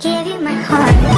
give you my heart.